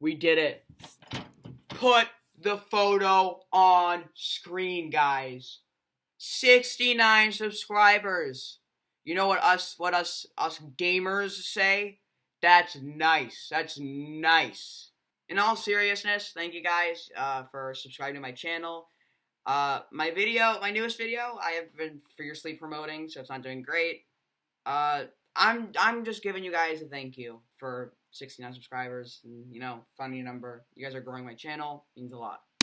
We did it. Put the photo on screen, guys. 69 subscribers. You know what us what us us gamers say? That's nice. That's nice. In all seriousness, thank you guys uh, for subscribing to my channel. Uh, my video, my newest video, I have been fiercely promoting, so it's not doing great. Uh, I'm I'm just giving you guys a thank you for 69 subscribers and you know, funny number. You guys are growing my channel, means a lot.